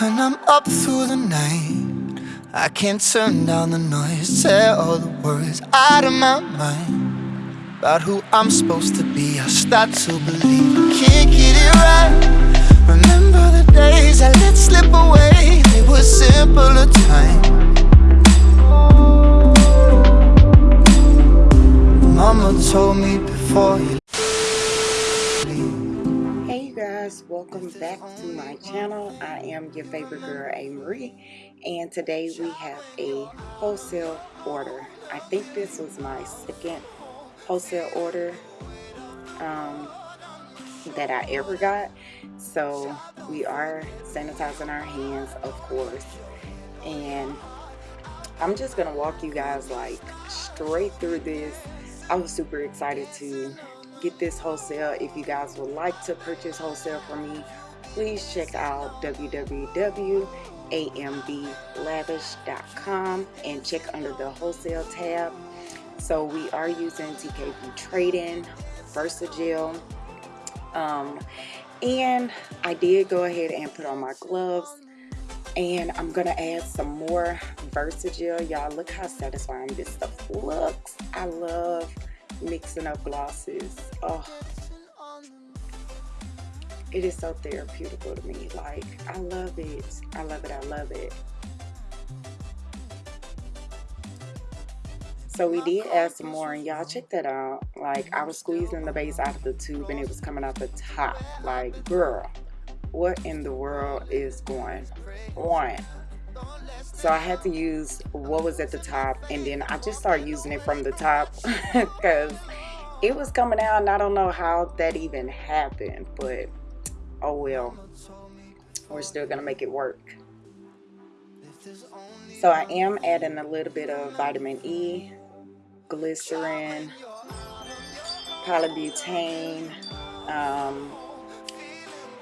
When I'm up through the night, I can't turn down the noise. Say all the words out of my mind about who I'm supposed to be. I start to believe I can't get it right. Remember the days I let slip away, they were simpler times. Mama told me before you welcome back to my channel. I am your favorite girl, A. Marie, and today we have a wholesale order. I think this was my second wholesale order um, that I ever got. So we are sanitizing our hands, of course, and I'm just gonna walk you guys like straight through this. I was super excited to get this wholesale. If you guys would like to purchase wholesale from me, please check out www.amblavish.com and check under the wholesale tab. So we are using TKB Trading, Versagel, um, and I did go ahead and put on my gloves and I'm gonna add some more Versagel. Y'all look how satisfying this stuff looks. I love mixing up glosses. Oh, it is so therapeutical to me. Like, I love it. I love it. I love it. So we did add some more and y'all check that out. Like, I was squeezing the base out of the tube and it was coming out the top. Like, girl, what in the world is going on? So I had to use what was at the top and then I just started using it from the top because it was coming out and I don't know how that even happened, but oh well, we're still gonna make it work. So I am adding a little bit of vitamin E, glycerin, polybutene, um,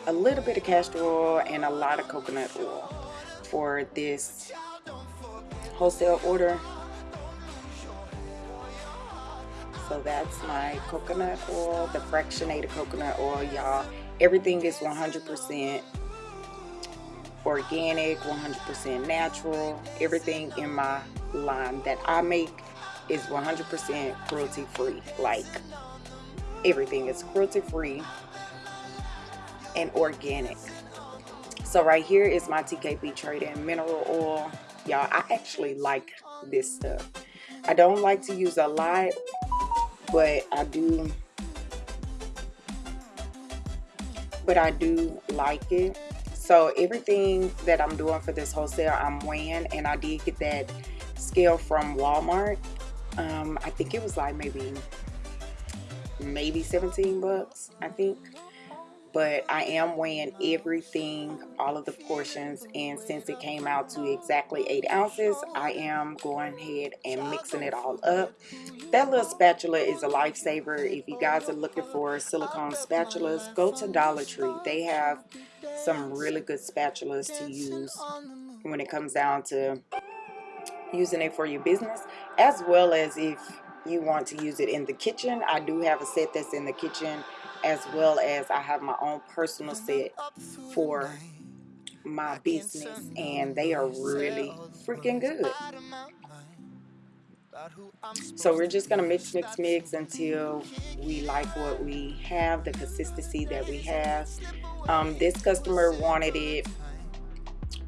a little bit of castor oil, and a lot of coconut oil for this wholesale order. So that's my coconut oil, the fractionated coconut oil, y'all. Everything is 100% organic, 100% natural. Everything in my line that I make is 100% cruelty free. Like everything is cruelty free and organic. So right here is my TKB Trading Mineral Oil. Y'all, I actually like this stuff. I don't like to use a lot, but I do but I do like it. So everything that I'm doing for this wholesale, I'm weighing, and I did get that scale from Walmart. Um, I think it was like maybe maybe 17 bucks, I think but I am weighing everything, all of the portions, and since it came out to exactly 8 ounces, I am going ahead and mixing it all up. That little spatula is a lifesaver. If you guys are looking for silicone spatulas, go to Dollar Tree. They have some really good spatulas to use when it comes down to using it for your business, as well as if you want to use it in the kitchen. I do have a set that's in the kitchen as well as I have my own personal set for my business and they are really freaking good. So we're just going to mix, mix, mix until we like what we have, the consistency that we have. Um, this customer wanted it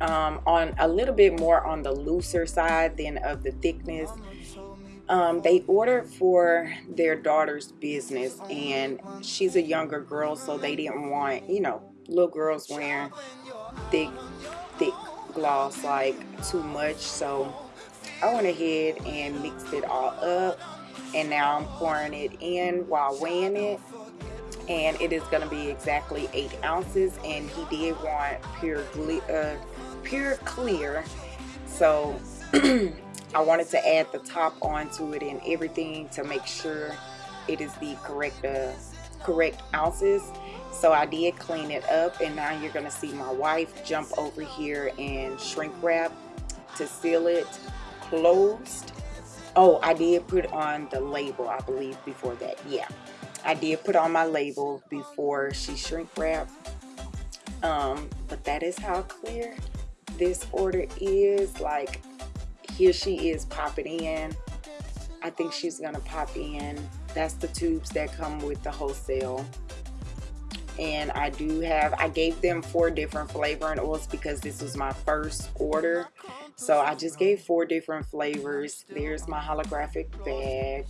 um, on a little bit more on the looser side than of the thickness um, they ordered for their daughter's business and she's a younger girl so they didn't want you know little girls wearing thick thick gloss like too much. So I went ahead and mixed it all up and now I'm pouring it in while weighing it and it is going to be exactly eight ounces and he did want pure uh, pure clear. So I wanted to add the top onto it and everything to make sure it is the correct uh, correct ounces. So I did clean it up and now you're gonna see my wife jump over here and shrink wrap to seal it closed. Oh I did put on the label I believe before that. Yeah I did put on my label before she shrink wrapped um, but that is how clear this order is. Like here she is popping in. I think she's gonna pop in. That's the tubes that come with the wholesale. And I do have I gave them four different flavoring oils because this was my first order. So I just gave four different flavors. There's my holographic bag.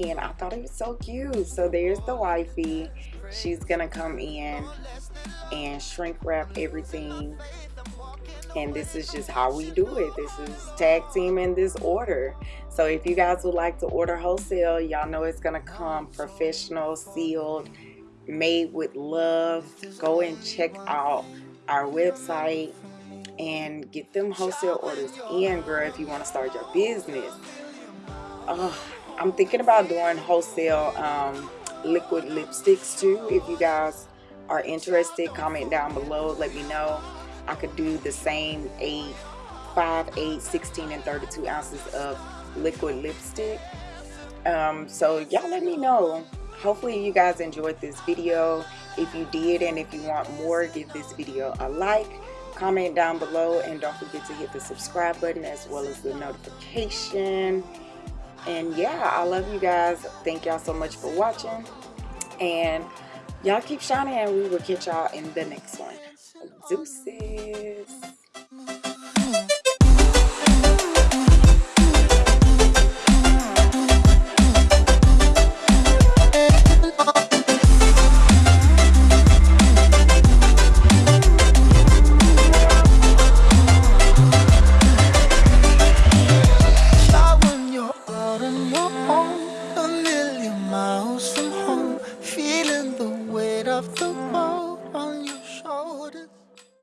And I thought it was so cute. So there's the wifey. She's gonna come in and shrink wrap everything and this is just how we do it. This is tag team in this order. So if you guys would like to order wholesale y'all know it's gonna come professional sealed made with love. Go and check out our website and get them wholesale orders. In girl if you want to start your business oh, I'm thinking about doing wholesale um, liquid lipsticks too. If you guys are interested comment down below. Let me know I could do the same 8 5 8 16 and 32 ounces of liquid lipstick. Um, so y'all let me know. Hopefully you guys enjoyed this video. If you did and if you want more give this video a like comment down below and don't forget to hit the subscribe button as well as the notification. And yeah I love you guys. Thank y'all so much for watching. And y'all keep shining and we will catch y'all in the next one deuces